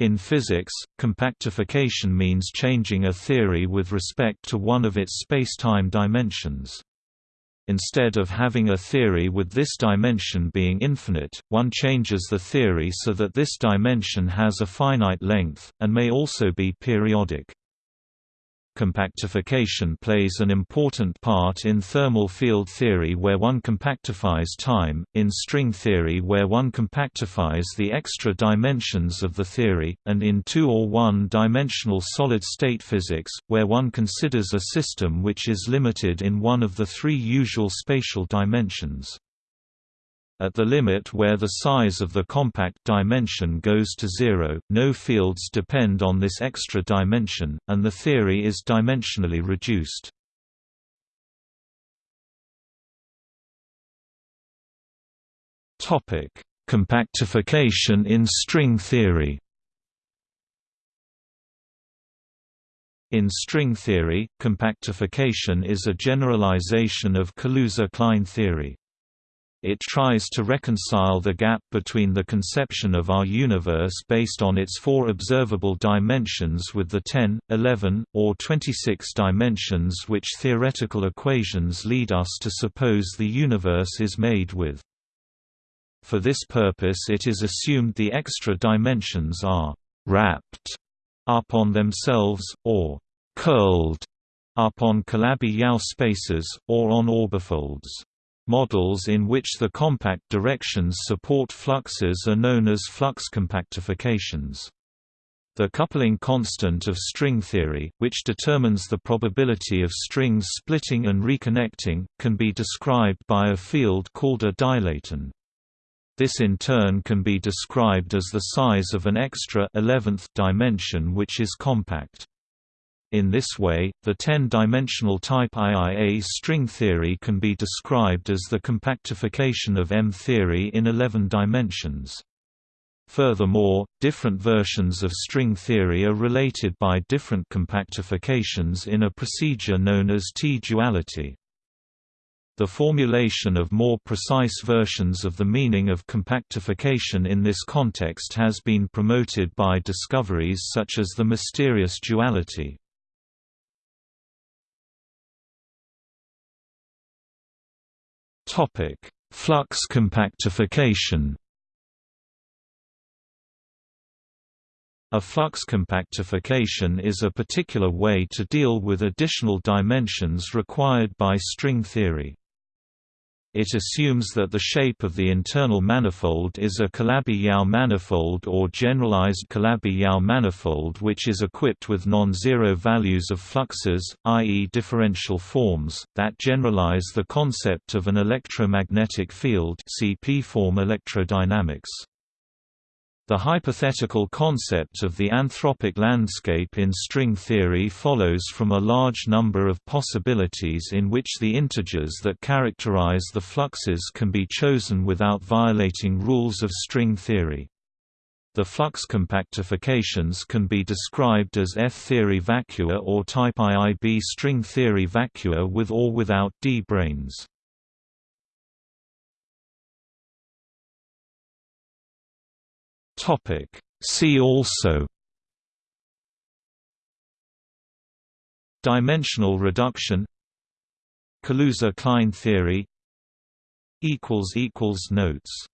In physics, compactification means changing a theory with respect to one of its spacetime dimensions. Instead of having a theory with this dimension being infinite, one changes the theory so that this dimension has a finite length, and may also be periodic. Compactification plays an important part in thermal field theory where one compactifies time, in string theory where one compactifies the extra dimensions of the theory, and in two- or one-dimensional solid-state physics, where one considers a system which is limited in one of the three usual spatial dimensions. At the limit where the size of the compact dimension goes to zero, no fields depend on this extra dimension, and the theory is dimensionally reduced. Compactification in string theory In string theory, compactification is a generalization of Kaluza-Klein theory. It tries to reconcile the gap between the conception of our universe based on its four observable dimensions with the 10, 11, or 26 dimensions which theoretical equations lead us to suppose the universe is made with. For this purpose it is assumed the extra dimensions are «wrapped» up on themselves, or «curled» up on Calabi-Yau spaces, or on orbifolds. Models in which the compact directions support fluxes are known as flux compactifications. The coupling constant of string theory, which determines the probability of strings splitting and reconnecting, can be described by a field called a dilaton. This in turn can be described as the size of an extra 11th dimension which is compact. In this way, the 10-dimensional type IIA string theory can be described as the compactification of M theory in 11 dimensions. Furthermore, different versions of string theory are related by different compactifications in a procedure known as T-duality. The formulation of more precise versions of the meaning of compactification in this context has been promoted by discoveries such as the mysterious duality. Topic: Flux compactification. A flux compactification is a particular way to deal with additional dimensions required by string theory. It assumes that the shape of the internal manifold is a Calabi-Yau manifold or generalized Calabi-Yau manifold which is equipped with non-zero values of fluxes, i.e. differential forms, that generalize the concept of an electromagnetic field see p-form electrodynamics. The hypothetical concept of the anthropic landscape in string theory follows from a large number of possibilities in which the integers that characterize the fluxes can be chosen without violating rules of string theory. The flux compactifications can be described as F-theory vacua or type IIB string theory vacua with or without d-branes. Topic. See also Dimensional reduction Kaluza-Klein theory Notes